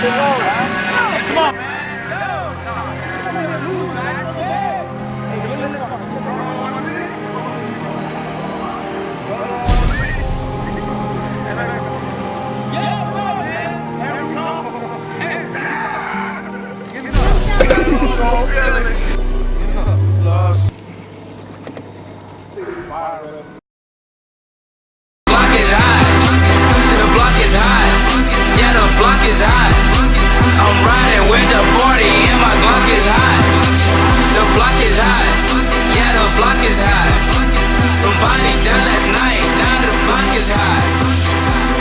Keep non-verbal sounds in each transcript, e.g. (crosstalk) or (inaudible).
Come on, man. block Somebody done last night. Now the block is hot.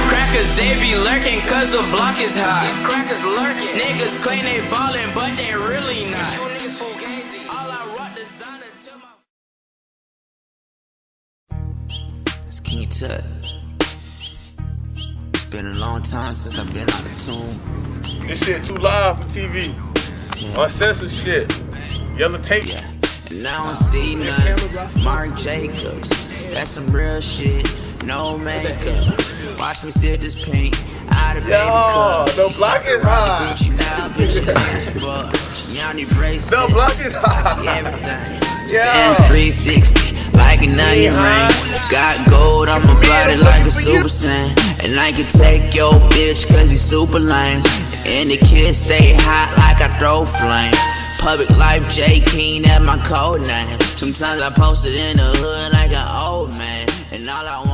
Crackers, they be lurking cause the block is hot. crackers lurking. Niggas claim they ballin', but they really not. All I rock designer to my It's King Tut. It's been a long time since I've been out of tune. This shit too live for TV. Uncensored shit. Yellow tape. Yeah. And I don't see none. Marc Jacobs. That's some real shit. No makeup. Watch me sip this paint out of baby cup. the block is hot. Gucci now, bitch, as fuck. Gianni bracelet. The block is. Touch everything. (laughs) Yeah. Dance 360 like an onion ring. Got gold, I'ma blot it like a super saiyan. And I can take your bitch cause he's super lame. And the kids stay hot like I throw flame. Public life J King, that's my code name. Sometimes I post it in the hood like an old man. And all I want